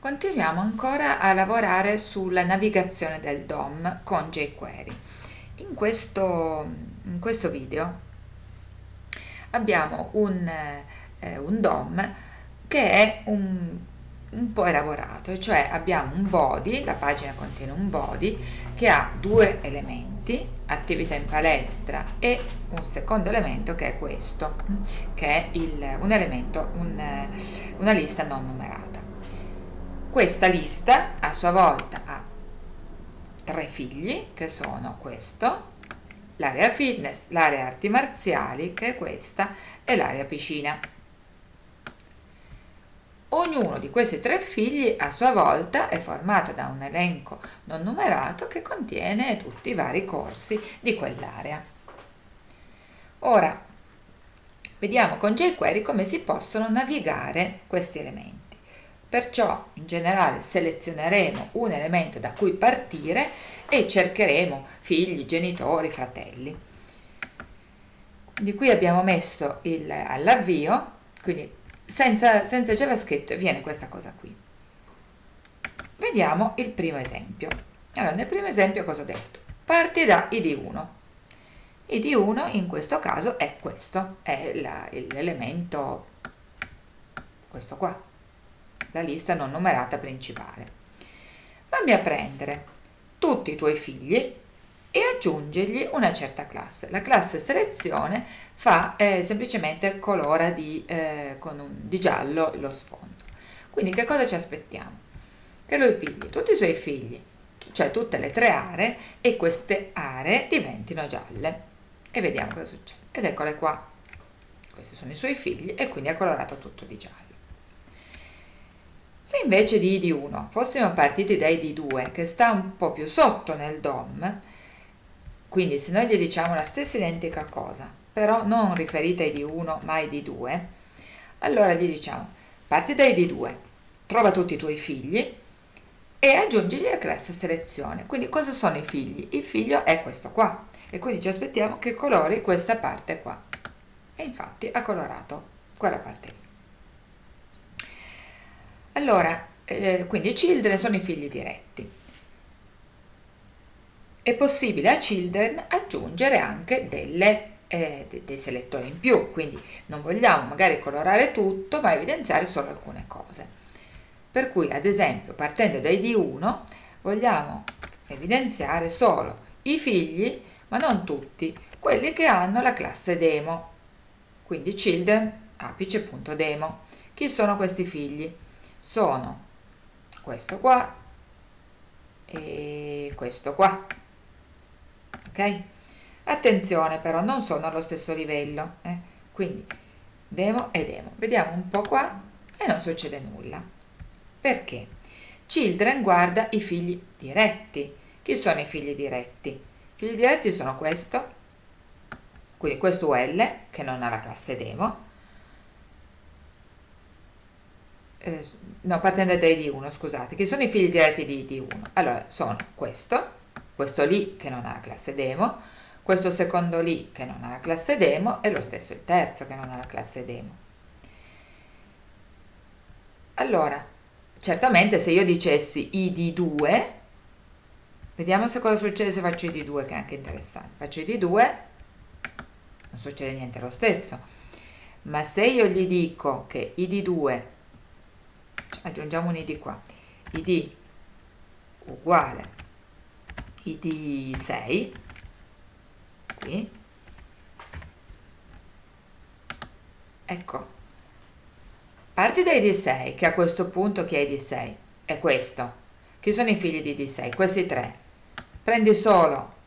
Continuiamo ancora a lavorare sulla navigazione del DOM con jQuery. In questo, in questo video abbiamo un, eh, un, DOM che è un, un po' elaborato, cioè abbiamo un body, la pagina contiene un body che ha due elementi, attività in palestra e un secondo elemento che è questo, che è il, un elemento, un, una lista non numerata. Questa lista a sua volta ha tre figli che sono questo, l'area fitness, l'area arti marziali che è questa e l'area piscina. Ognuno di questi tre figli a sua volta è formato da un elenco non numerato che contiene tutti i vari corsi di quell'area. Ora, vediamo con jQuery come si possono navigare questi elementi. Perciò in generale selezioneremo un elemento da cui partire e cercheremo figli, genitori, fratelli. Di qui abbiamo messo all'avvio, quindi senza, senza JavaScript viene questa cosa qui. Vediamo il primo esempio. Allora, nel primo esempio cosa ho detto? Parti da id1. id1 in questo caso è questo, è l'elemento, questo qua, la lista non numerata principale. Vammi a prendere tutti i tuoi figli e aggiungergli una certa classe. La classe selezione fa eh, semplicemente colora di, eh, con un, di giallo lo sfondo. Quindi che cosa ci aspettiamo? Che lui pigli tutti i suoi figli, cioè tutte le tre aree, e queste aree diventino gialle. E vediamo cosa succede. Ed eccole qua. Questi sono i suoi figli e quindi ha colorato tutto di giallo. Se invece di ID1 fossimo partiti da ID2, che sta un po' più sotto nel DOM, quindi se noi gli diciamo la stessa identica cosa, però non riferita a ID1 ma a ID2, allora gli diciamo parti da ID2, trova tutti i tuoi figli e aggiungigli la classe selezione. Quindi cosa sono i figli? Il figlio è questo qua e quindi ci aspettiamo che colori questa parte qua. E infatti ha colorato quella parte lì. Allora, eh, quindi children sono i figli diretti. È possibile a children aggiungere anche delle, eh, dei selettori in più, quindi non vogliamo magari colorare tutto, ma evidenziare solo alcune cose. Per cui, ad esempio, partendo dai D1, vogliamo evidenziare solo i figli, ma non tutti, quelli che hanno la classe demo. Quindi children apice.demo. Chi sono questi figli? Sono questo qua e questo qua ok? Attenzione però non sono allo stesso livello eh? quindi demo e demo. Vediamo un po' qua e non succede nulla. Perché? Children guarda i figli diretti. Chi sono i figli diretti? I figli diretti sono questo quindi questo UL che non ha la classe demo eh, no, partendo da ID1, scusate, che sono i figli diretti di ID1. Allora, sono questo, questo lì che non ha la classe demo, questo secondo lì che non ha la classe demo e lo stesso il terzo che non ha la classe demo. Allora, certamente se io dicessi ID2, vediamo se cosa succede se faccio ID2 che è anche interessante. Faccio ID2, non succede niente lo stesso. Ma se io gli dico che ID2 aggiungiamo un id qua. Id uguale id 6 qui. Ecco. Parti da id 6 che a questo punto chi è id 6 è questo. Chi sono i figli di id 6 questi tre. Prendi solo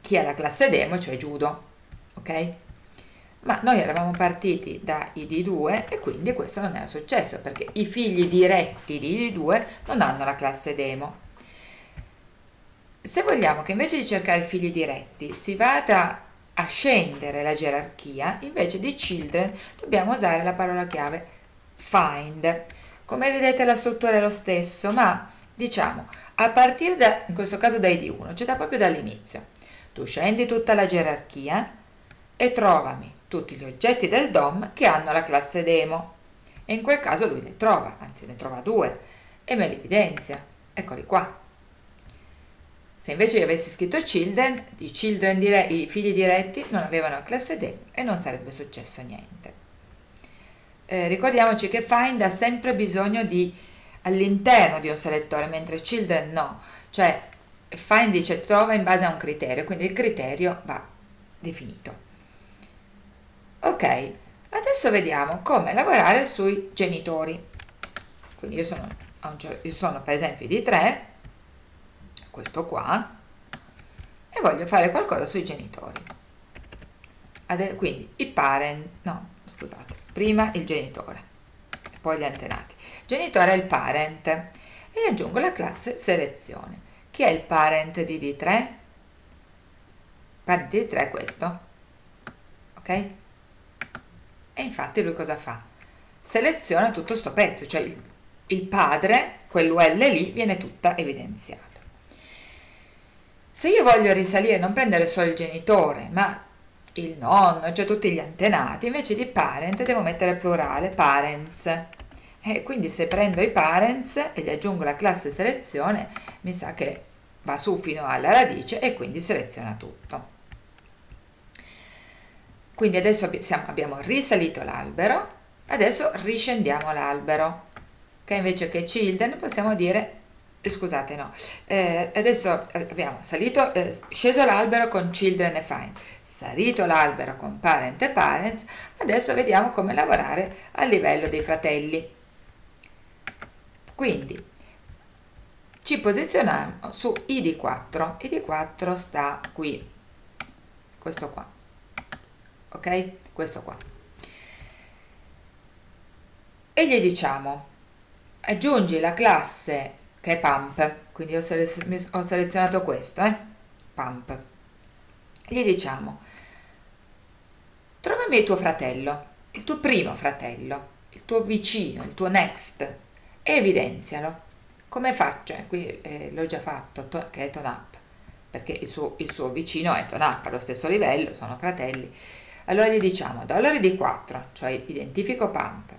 chi ha la classe demo cioè judo ok ma noi eravamo partiti da id2 e quindi questo non era successo perché i figli diretti di id2 non hanno la classe demo. Se vogliamo che invece di cercare figli diretti si vada a scendere la gerarchia, invece di children dobbiamo usare la parola chiave find. Come vedete la struttura è lo stesso, ma diciamo a partire da, in questo caso da id1, cioè da proprio dall'inizio. Tu scendi tutta la gerarchia e trovami tutti gli oggetti del DOM che hanno la classe demo e in quel caso lui ne trova, anzi ne trova due, e me li evidenzia. Eccoli qua. Se invece io avessi scritto children, i, children dire, i figli diretti non avevano la classe D e non sarebbe successo niente. Eh, ricordiamoci che find ha sempre bisogno di all'interno di un selettore, mentre children no, cioè find dice trova in base a un criterio, quindi il criterio va definito. Ok, adesso vediamo come lavorare sui genitori. Quindi io sono, io sono per esempio di 3, questo qua e voglio fare qualcosa sui genitori quindi i parent no scusate prima il genitore poi gli antenati genitore è il parent e aggiungo la classe selezione chi è il parent di D3? parent di D3 è questo ok? E infatti lui cosa fa? seleziona tutto sto pezzo cioè il, il padre quell'UL lì viene tutta evidenziata se io voglio risalire, non prendere solo il genitore, ma il nonno, cioè tutti gli antenati, invece di parent devo mettere plurale, parents. E quindi se prendo i parents e gli aggiungo la classe selezione, mi sa che va su fino alla radice e quindi seleziona tutto. Quindi adesso abbiamo risalito l'albero, adesso riscendiamo l'albero, che invece che children possiamo dire eh, scusate no eh, adesso abbiamo salito eh, sceso l'albero con children e find salito l'albero con parent e parents adesso vediamo come lavorare a livello dei fratelli. Quindi ci posizioniamo su id4 id4 sta qui questo qua ok? Questo qua. E gli diciamo aggiungi la classe che è pump. Quindi ho, selez ho selezionato questo eh? pump. Gli diciamo trovami il tuo fratello il tuo primo fratello il tuo vicino il tuo next e evidenzialo. Come faccio? Qui eh, l'ho già fatto che è TONAP perché il suo, il suo vicino è TONAP allo stesso livello sono fratelli allora gli diciamo dollari di 4 cioè identifico pump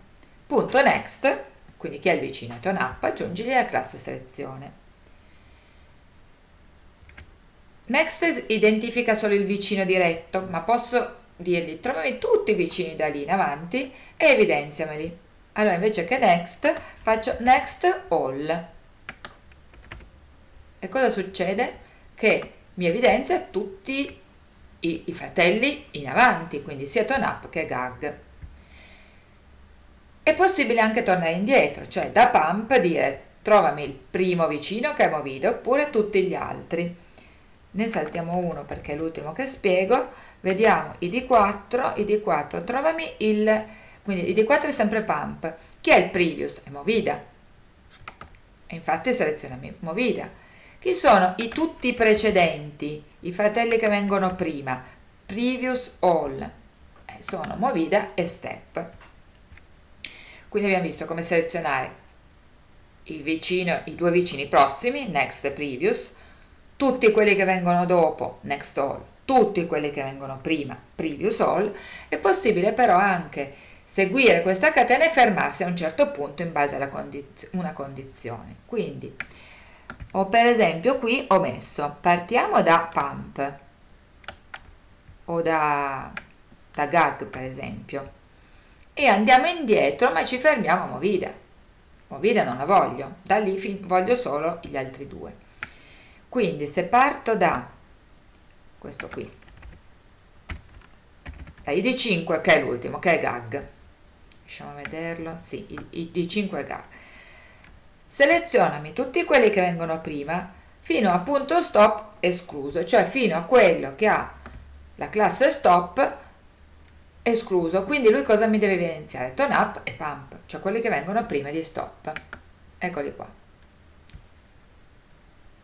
punto next quindi chi è il vicino è up, aggiungigli la classe selezione. Next identifica solo il vicino diretto, ma posso dirgli trovami tutti i vicini da lì in avanti e evidenziameli. Allora invece che next faccio next all. E cosa succede? Che mi evidenzia tutti i, i fratelli in avanti, quindi sia up che gag. È possibile anche tornare indietro, cioè da pump dire trovami il primo vicino che è Movide oppure tutti gli altri. Ne saltiamo uno perché è l'ultimo che spiego. Vediamo id4, id4, trovami il... quindi id4 è sempre pump. Chi è il previous? È Movida. E infatti seleziona Movida. Chi sono i tutti precedenti, i fratelli che vengono prima? Previous all. Eh, sono Movida e Step. Quindi abbiamo visto come selezionare vicino, i due vicini prossimi, next e previous, tutti quelli che vengono dopo, next all, tutti quelli che vengono prima, previous all, è possibile però anche seguire questa catena e fermarsi a un certo punto in base a condiz una condizione. Quindi, ho per esempio qui ho messo, partiamo da pump. O da, da gag per esempio, e andiamo indietro ma ci fermiamo a Movida. Movida non la voglio, da lì voglio solo gli altri due. Quindi se parto da questo qui, da ID5 che è l'ultimo, che è GAG, lasciamo vederlo, sì, ID5 è GAG, selezionami tutti quelli che vengono prima fino a punto stop escluso, cioè fino a quello che ha la classe stop escluso, quindi lui cosa mi deve evidenziare? Tone up e pump, cioè quelli che vengono prima di stop. Eccoli qua.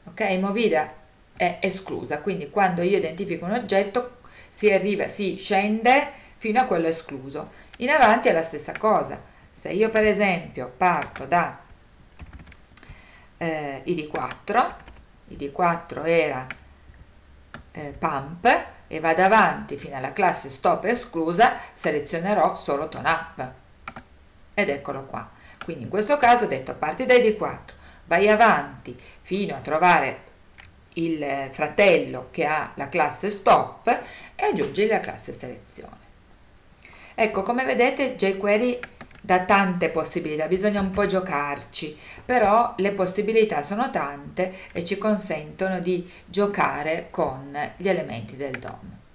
Ok, movida è esclusa, quindi quando io identifico un oggetto si arriva, si scende fino a quello escluso. In avanti è la stessa cosa. Se io per esempio parto da eh, id4, id4 era eh, pump, e vado avanti fino alla classe stop esclusa, selezionerò solo tone up. Ed eccolo qua. Quindi in questo caso ho detto parti da id4, vai avanti fino a trovare il fratello che ha la classe stop e aggiungi la classe selezione. Ecco, come vedete jQuery dà tante possibilità, bisogna un po' giocarci, però le possibilità sono tante e ci consentono di giocare con gli elementi del DOM.